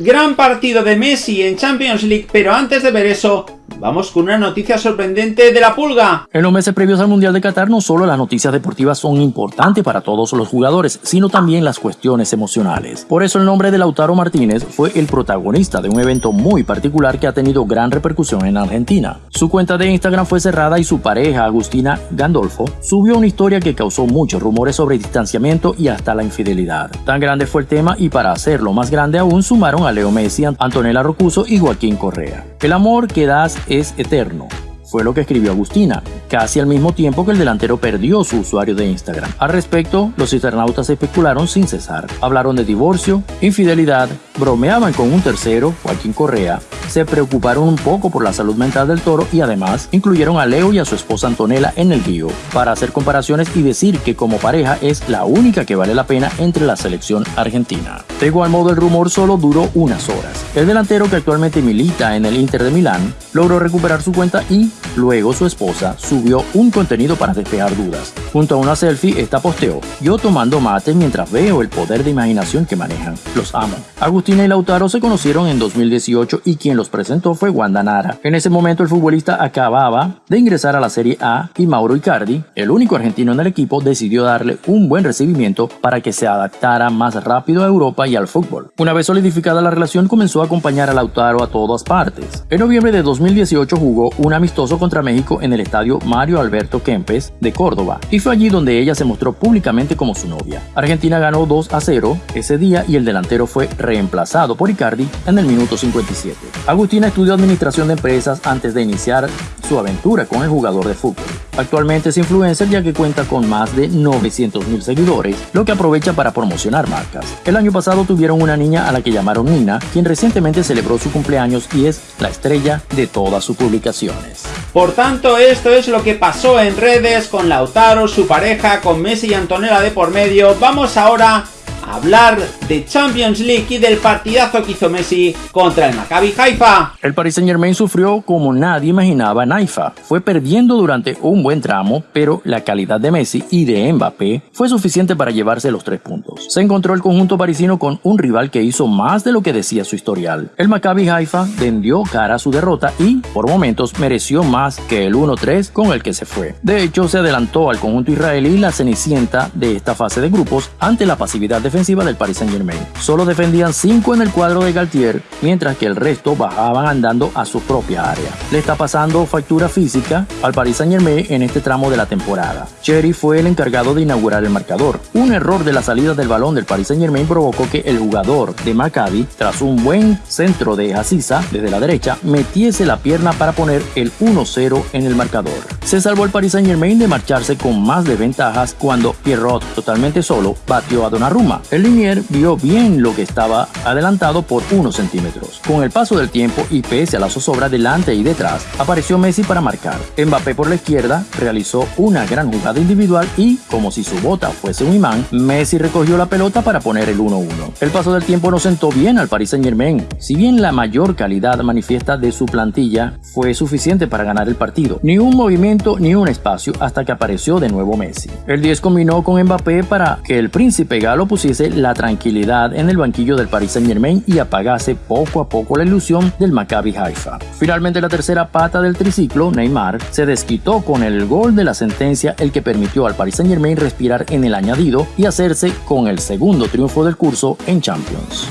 Gran partido de Messi en Champions League, pero antes de ver eso, Vamos con una noticia sorprendente de la pulga. En los meses previos al Mundial de Qatar no solo las noticias deportivas son importantes para todos los jugadores, sino también las cuestiones emocionales. Por eso el nombre de Lautaro Martínez fue el protagonista de un evento muy particular que ha tenido gran repercusión en Argentina. Su cuenta de Instagram fue cerrada y su pareja, Agustina Gandolfo, subió una historia que causó muchos rumores sobre distanciamiento y hasta la infidelidad. Tan grande fue el tema y para hacerlo más grande aún sumaron a Leo Messi, Antonella Rocuso y Joaquín Correa. El amor que das es eterno fue lo que escribió Agustina, casi al mismo tiempo que el delantero perdió su usuario de Instagram. Al respecto, los internautas especularon sin cesar. Hablaron de divorcio, infidelidad, bromeaban con un tercero, Joaquín Correa, se preocuparon un poco por la salud mental del toro y además incluyeron a Leo y a su esposa Antonella en el guío, para hacer comparaciones y decir que como pareja es la única que vale la pena entre la selección argentina. De igual modo el rumor solo duró unas horas. El delantero que actualmente milita en el Inter de Milán logró recuperar su cuenta y luego su esposa subió un contenido para despejar dudas. Junto a una selfie esta posteó, yo tomando mate mientras veo el poder de imaginación que manejan. Los amo. Agustina y Lautaro se conocieron en 2018 y quien los presentó fue Wanda Nara. En ese momento el futbolista acababa de ingresar a la Serie A y Mauro Icardi, el único argentino en el equipo, decidió darle un buen recibimiento para que se adaptara más rápido a Europa y al fútbol. Una vez solidificada la relación comenzó a acompañar a Lautaro a todas partes. En noviembre de 2018 jugó un amistoso contra México en el estadio Mario Alberto Kempes de Córdoba y fue allí donde ella se mostró públicamente como su novia. Argentina ganó 2 a 0 ese día y el delantero fue reemplazado por Icardi en el minuto 57. Agustina estudió administración de empresas antes de iniciar su aventura con el jugador de fútbol. Actualmente es influencer ya que cuenta con más de 900 mil seguidores, lo que aprovecha para promocionar marcas. El año pasado tuvieron una niña a la que llamaron Nina, quien recientemente celebró su cumpleaños y es la estrella de todas sus publicaciones. Por tanto, esto es lo que pasó en redes con Lautaro, su pareja, con Messi y Antonella de por medio. Vamos ahora hablar de Champions League y del partidazo que hizo Messi contra el Maccabi Haifa. El Paris Saint Germain sufrió como nadie imaginaba en Haifa. Fue perdiendo durante un buen tramo, pero la calidad de Messi y de Mbappé fue suficiente para llevarse los tres puntos. Se encontró el conjunto parisino con un rival que hizo más de lo que decía su historial. El Maccabi Haifa vendió cara a su derrota y, por momentos, mereció más que el 1-3 con el que se fue. De hecho, se adelantó al conjunto israelí la cenicienta de esta fase de grupos ante la pasividad defensiva del Paris Saint Germain. Solo defendían 5 en el cuadro de Galtier, mientras que el resto bajaban andando a su propia área. Le está pasando factura física al Paris Saint Germain en este tramo de la temporada. Cherry fue el encargado de inaugurar el marcador. Un error de la salida del balón del Paris Saint Germain provocó que el jugador de Maccabi, tras un buen centro de Hasisa desde la derecha, metiese la pierna para poner el 1-0 en el marcador. Se salvó el Paris Saint Germain de marcharse con más desventajas cuando Pierrot, totalmente solo, batió a Donnarumma. El Linier vio bien lo que estaba adelantado por unos centímetros. Con el paso del tiempo y pese a la zozobra delante y detrás, apareció Messi para marcar. Mbappé por la izquierda realizó una gran jugada individual y, como si su bota fuese un imán, Messi recogió la pelota para poner el 1-1. El paso del tiempo no sentó bien al Paris Saint Germain. Si bien la mayor calidad manifiesta de su plantilla fue suficiente para ganar el partido, ni un movimiento ni un espacio hasta que apareció de nuevo Messi. El 10 combinó con Mbappé para que el príncipe galo la tranquilidad en el banquillo del Paris Saint Germain y apagase poco a poco la ilusión del Maccabi Haifa. Finalmente la tercera pata del triciclo, Neymar, se desquitó con el gol de la sentencia el que permitió al Paris Saint Germain respirar en el añadido y hacerse con el segundo triunfo del curso en Champions.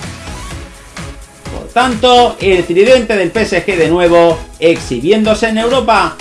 Por tanto, el tridente del PSG de nuevo exhibiéndose en Europa.